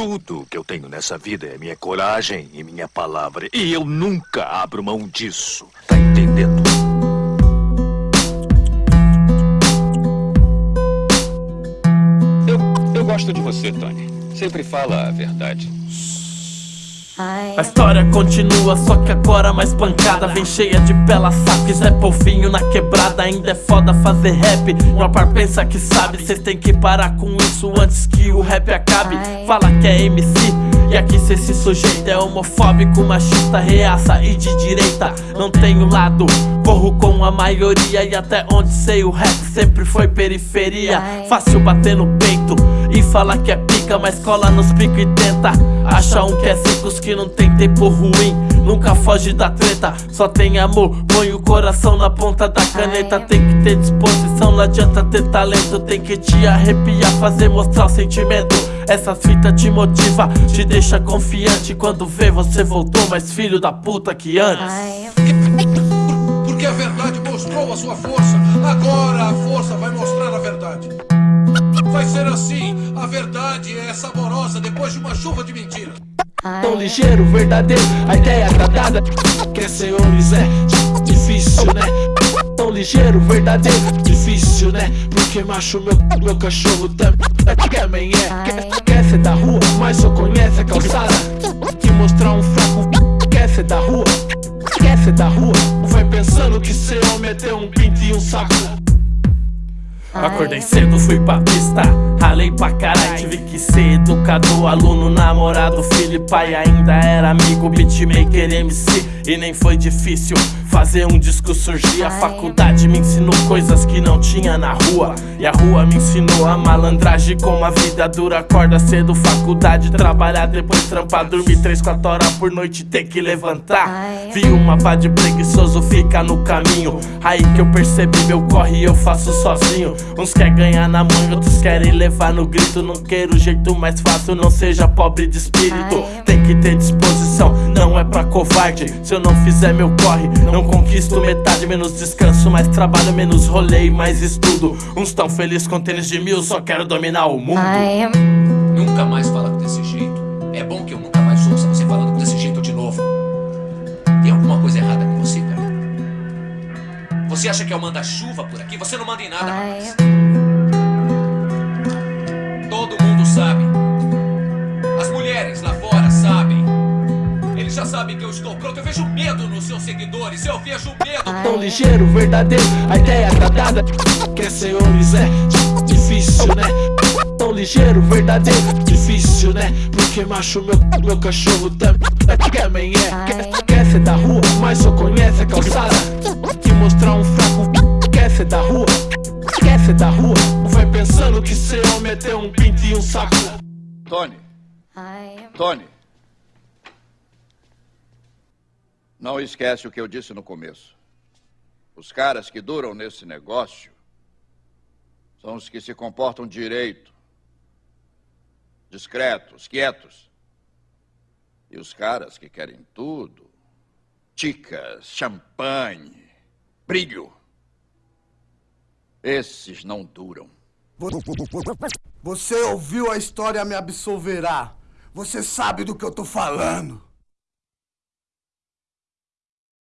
tudo, que eu tenho nessa vida é minha coragem e minha palavra. E eu nunca abro mão disso. Tá entendendo? Eu, eu gosto de você, Tony. Sempre fala a verdade. A história continua, só que agora mais pancada. Vem cheia de bela saques, Zé Polvinho na quebrada. Ainda é foda fazer rap, uma par pensa que sabe. Cês tem que parar com isso antes que o rap acabe. Fala que é MC, e aqui cê se sujeita. É homofóbico, machista, reaça e de direita. Não tenho lado, corro com a maioria E até onde sei o rap sempre foi periferia. Fácil bater no peito e falar que é pica Mas cola nos pico e tenta Acha um que é secos que não tem tempo ruim. Nunca foge da treta, só tem amor. Põe o coração na ponta da caneta. Tem que ter disposição, não adianta ter talento. Tem que te arrepiar, fazer mostrar o sentimento. Essas fitas te motiva, te deixa confiante. Quando vê você voltou mais filho da puta que antes. Porque a verdade mostrou a sua força. Agora a força vai mostrar a verdade Vai ser assim, a verdade é saborosa depois de uma chuva de mentiras Tão ligeiro, verdadeiro, a ideia tá dada. Quer ser homens é difícil, né? Tão ligeiro, verdadeiro, difícil, né? Porque macho, meu, meu cachorro também é quer, quer ser da rua, mas só conhece a calçada. E mostrar um fraco, quer ser da rua Quer ser da rua, vai pensando que ser homem é ter um pinto e um saco Acordei cedo, fui pra pista Ralei pra caralho, tive que ser educador Aluno, namorado, filho e pai Ainda era amigo, beatmaker, MC E nem foi difícil fazer um disco surgir. A faculdade me ensinou coisas que não tinha na rua. E a rua me ensinou a malandragem Como a vida dura, acorda cedo Faculdade, trabalhar, depois trampar. Dormir três, quatro horas por noite, ter que levantar. Vi uma pá de preguiçoso, fica no caminho. Aí que eu percebi, meu corre eu faço sozinho. Uns quer ganhar na mão, outros querem levar no grito. Não quero o jeito mais fácil, não seja pobre de espírito. Tem que ter disposição, não é pra covarde. Se eu não fizer meu corre, não conquisto metade Menos descanso, mais trabalho, menos rolê e mais estudo. Uns tão felizes com tênis de mil, só quero dominar o mundo. Nunca mais fala desse jeito. É bom que eu nunca mais ouça você falando desse jeito de novo. Tem alguma coisa errada com você, cara? Você acha que eu mando a chuva por aqui? Você não manda em nada, rapaz Todo Sabem que eu estou pronto Eu vejo medo nos seus seguidores Eu vejo medo. Tão ligeiro, verdadeiro, a ideia tá dada Quer ser homens é difícil, né? Tão ligeiro, verdadeiro, difícil, né? Porque macho, meu, meu cachorro também é quer, quer ser da rua, mas só conhece a calçada. E mostrar um fraco, quer ser da rua. Quer ser da rua, vai pensando que ser homem é ter um pinto e um saco. Tony, Tony. Não esquece o que eu disse no começo. Os caras que duram nesse negócio são os que se comportam direito, discretos, quietos. E os caras que querem tudo, ticas, champanhe, brilho, esses não duram. Você ouviu a história Me Absolverá. Você sabe do que eu tô falando.